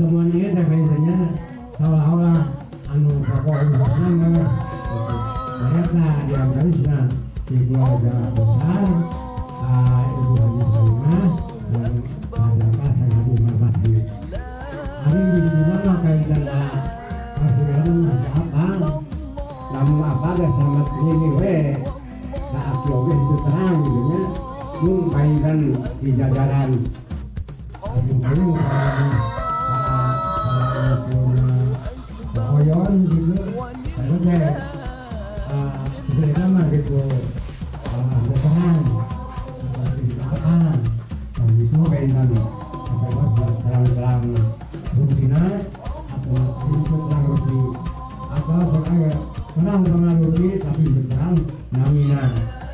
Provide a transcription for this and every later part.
pertemuan ini kayaknya seolah-olah anu pokok nama ternyata di Afganistan nah, di keluarga besar uh, Ibu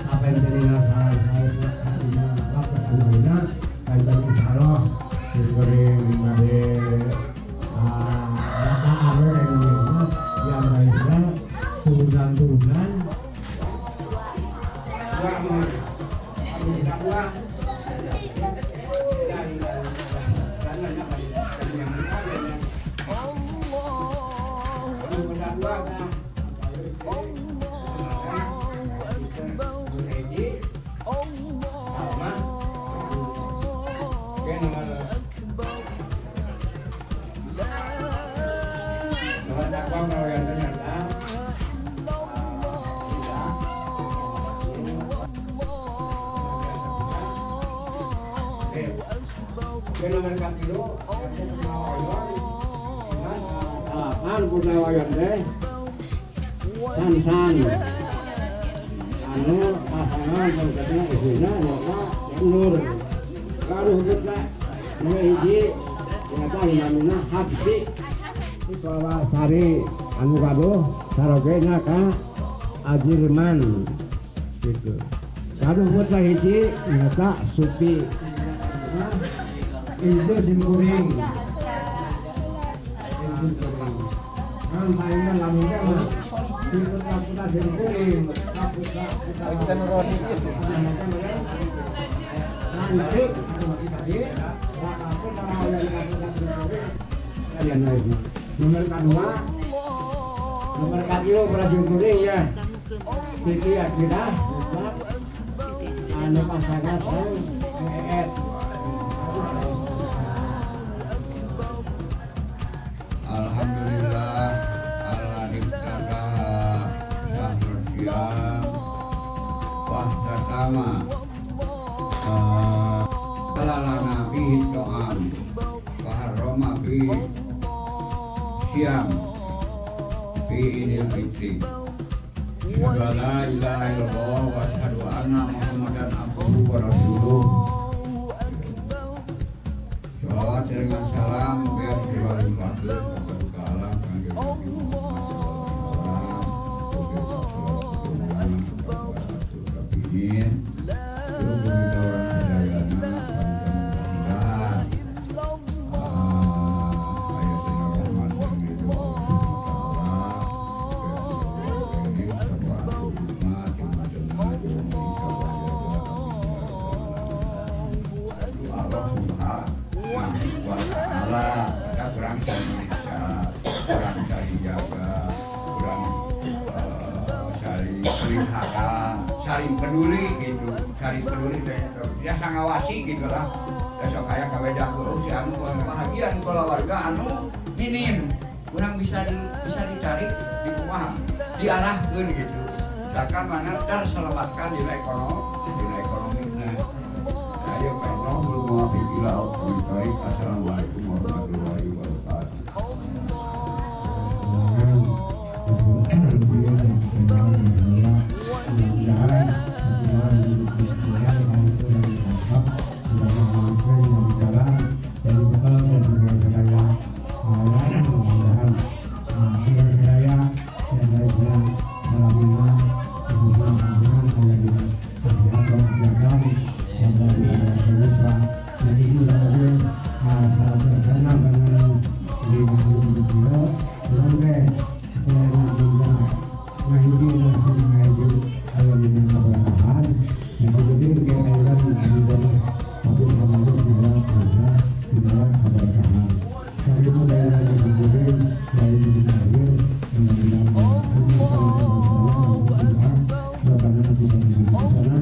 apa yang terina salah salah artinya apa namina kaitan insya Allah salapan punya wayan teh. San san. Anu pasangan isinya nyokna yang nur. Karuh kita nu hiji ternyata namanya habsi bahwa sari anu kado sarogena ka ajirman gitu. Kado putra hiji ternyata supi itu simkuring kan mainnya lamunya mah di putra putra simkuring putra kita nuroni itu lancip nomor kedua nomor kedua operasi kuning ya. Kiki Akira anu pasangan sang peduli gitu saling peduli teh dia ngawasi gitu lah. Besok kayak kabeda kulo si anu bahagian keluarga anu minim. Kurang bisa di bisa dicari di rumah diarahkan gitu. Misalkan mana terselamatkan nilai ekonomi nilai ekonomi. Nah ayo kailah belum maafin bila baik. Assalamualaikum público. Oh.